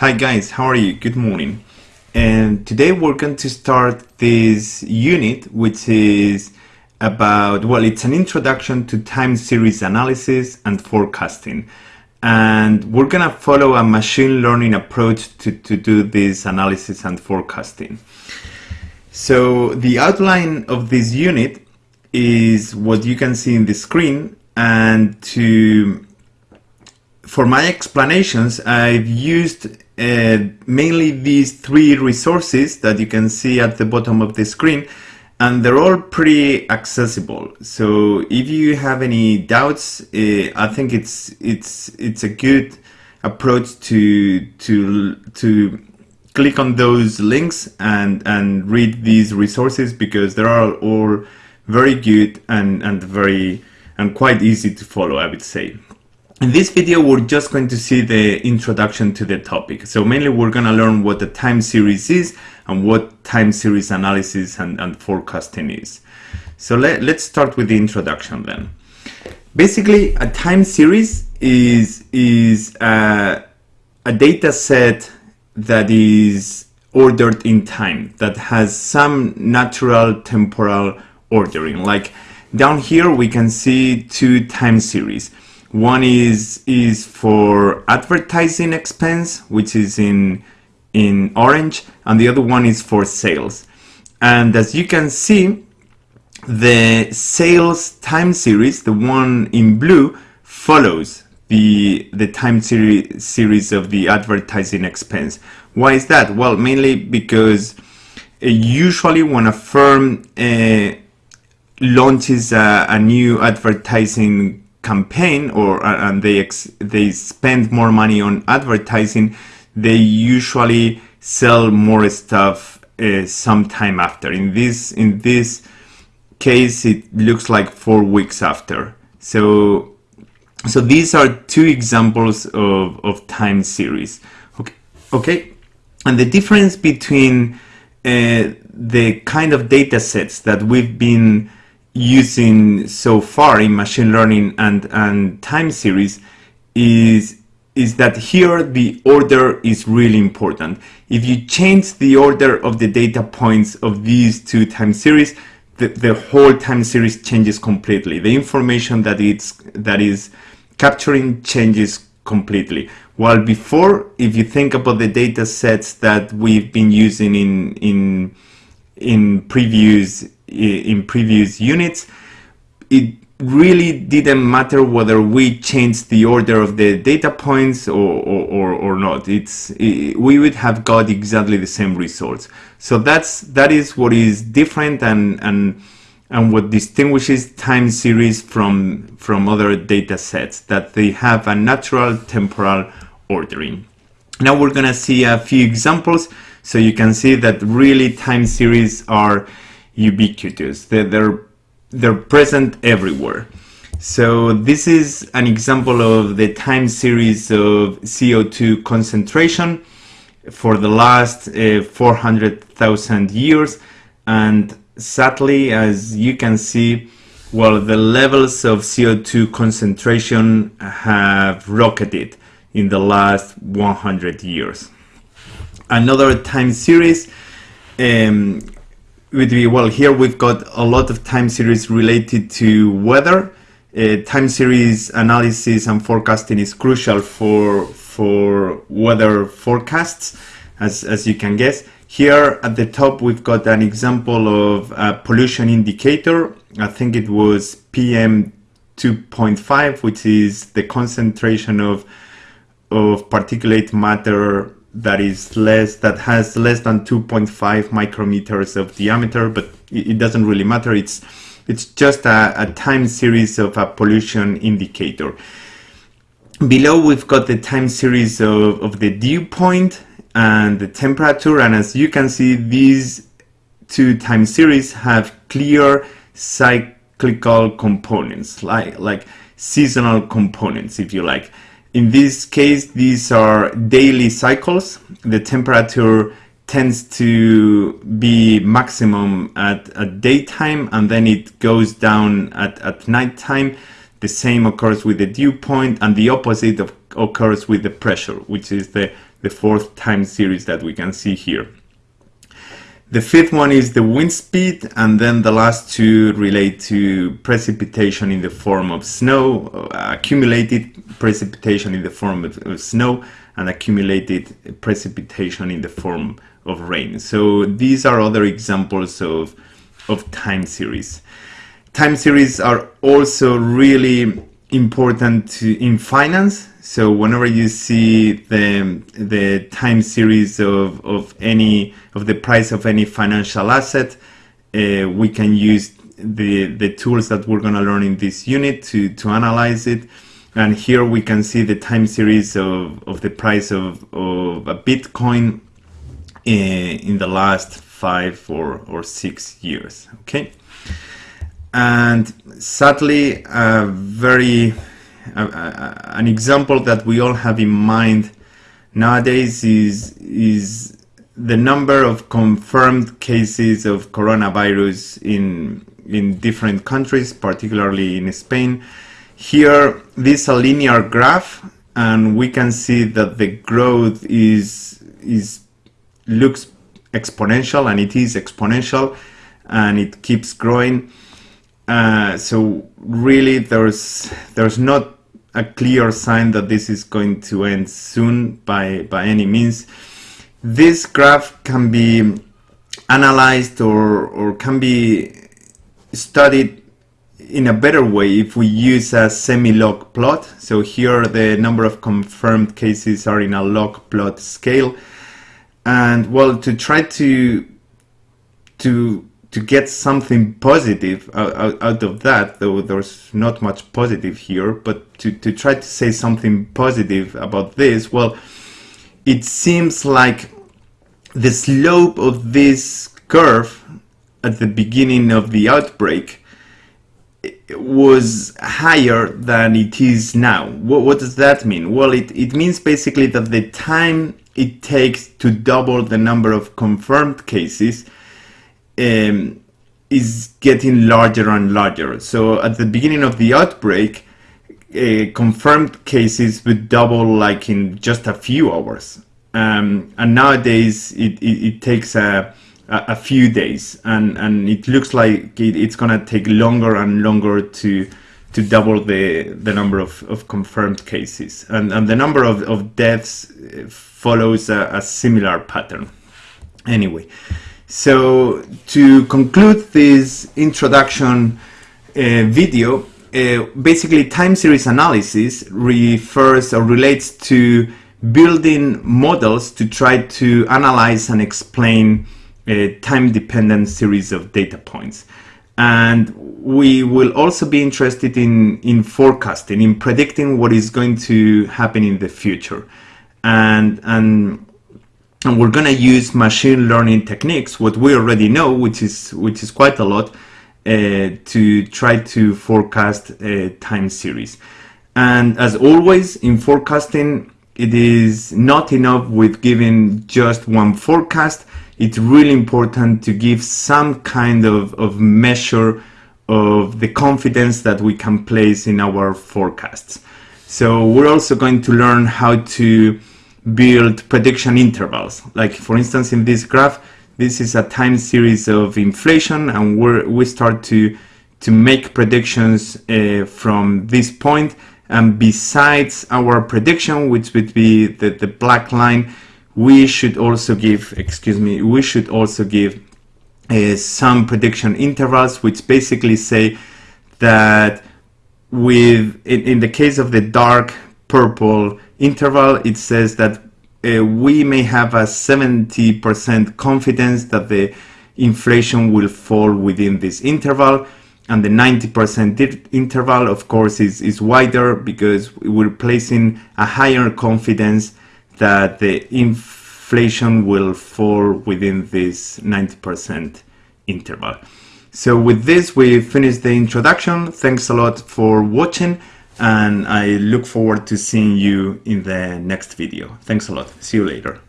Hi guys, how are you? Good morning. And today we're going to start this unit which is about, well, it's an introduction to time series analysis and forecasting. And we're gonna follow a machine learning approach to, to do this analysis and forecasting. So the outline of this unit is what you can see in the screen and to for my explanations, I've used uh, mainly these three resources that you can see at the bottom of the screen, and they're all pretty accessible. So if you have any doubts, uh, I think it's it's it's a good approach to to to click on those links and and read these resources because they are all very good and and very and quite easy to follow, I would say. In this video, we're just going to see the introduction to the topic. So mainly we're going to learn what the time series is and what time series analysis and, and forecasting is. So let, let's start with the introduction then. Basically, a time series is, is a, a data set that is ordered in time, that has some natural temporal ordering. Like down here, we can see two time series. One is is for advertising expense, which is in in orange, and the other one is for sales. And as you can see, the sales time series, the one in blue, follows the the time series series of the advertising expense. Why is that? Well, mainly because uh, usually when a firm uh, launches a, a new advertising campaign or uh, and they they spend more money on advertising, they usually sell more stuff uh, sometime after. In this in this case, it looks like four weeks after. So so these are two examples of, of time series. Okay, okay, and the difference between uh, the kind of data sets that we've been using so far in machine learning and, and time series is, is that here the order is really important. If you change the order of the data points of these two time series, the, the whole time series changes completely. The information that it's that is capturing changes completely. While before, if you think about the data sets that we've been using in in in previous in previous units, it really didn't matter whether we changed the order of the data points or, or, or, not. It's it, we would have got exactly the same results. So that's that is what is different and and and what distinguishes time series from from other data sets that they have a natural temporal ordering. Now we're gonna see a few examples so you can see that really time series are ubiquitous. They're, they're, they're present everywhere. So this is an example of the time series of CO2 concentration for the last uh, 400,000 years. And sadly, as you can see, well, the levels of CO2 concentration have rocketed in the last 100 years. Another time series um, well, here we've got a lot of time series related to weather. Uh, time series analysis and forecasting is crucial for, for weather forecasts, as, as you can guess. Here at the top, we've got an example of a pollution indicator. I think it was PM 2.5, which is the concentration of, of particulate matter that is less that has less than 2.5 micrometers of diameter but it, doesn't really matter. It's it's just a, a time series of a pollution indicator. Below we've got the time series of, of the dew point and the temperature and as you can see these two time series have clear cyclical components like like seasonal components if you like in this case, these are daily cycles. The temperature tends to be maximum at, at daytime and then it goes down at, at nighttime. The same occurs with the dew point and the opposite of, occurs with the pressure, which is the, the fourth time series that we can see here. The fifth one is the wind speed, and then the last two relate to precipitation in the form of snow, uh, accumulated precipitation in the form of, of, snow, and accumulated precipitation in the form of rain. So these are other examples of, of time series. Time series are also really important to, in finance so whenever you see the the time series of, of any of the price of any financial asset, uh, we can use the the tools that we're going to learn in this unit to to analyze it. And here we can see the time series of, of the price of, of a Bitcoin in, in the last five or, or six years. Okay. And sadly, a very an example that we all have in mind nowadays is is the number of confirmed cases of coronavirus in in different countries, particularly in Spain. Here, this is a linear graph, and we can see that the growth is is looks exponential, and it is exponential, and it keeps growing. Uh, so really, there's there's not a clear sign that this is going to end soon by, by any means. This graph can be analyzed or, or can be studied in a better way if we use a semi-log plot. So here the number of confirmed cases are in a log plot scale. And well, to try to to to get something positive out, out, of that, though there's not much positive here, but to, to try to say something positive about this, well, it seems like the slope of this curve at the beginning of the outbreak eh, was higher than it is now. What, what does that mean? Well, it, it means basically that the time it takes to double the number of confirmed cases um, is getting larger and larger. So at the beginning of the outbreak, uh, confirmed cases would double like in just a few hours. Um, and nowadays it, it, it takes a, a, few days and, and it looks like it, it's going to take longer and longer to to double the, the number of, of confirmed cases. And, and the number of, of deaths follows a, a similar pattern. Anyway, so to conclude this introduction uh, video, uh, basically time series analysis refers or relates to building models to try to analyze and explain a time-dependent series of data points. And we will also be interested in, in forecasting, in predicting what is going to happen in the future. And, and and we're going to use machine learning techniques what we already know which is which is quite a lot uh, to try to forecast a time series. And as always in forecasting it is not enough with giving just one forecast. It's really important to give some kind of, of measure of the confidence that we can place in our forecasts. So we're also going to learn how to build prediction intervals. Like for instance, in this graph, this is a time series of inflation and we we start to, to make predictions uh, from this point. And besides our prediction, which would be the, the black line, we should also give, excuse me, we should also give uh, some prediction intervals, which basically say that with, in, in the case of the dark purple interval, it says that uh, we may have a 70% confidence that the inflation will fall within this interval and the 90% interval of course is, is wider because we're placing a higher confidence that the inflation will fall within this 90% interval. So with this we finish the introduction. Thanks a lot for watching and I look forward to seeing you in the next video. Thanks a lot. See you later.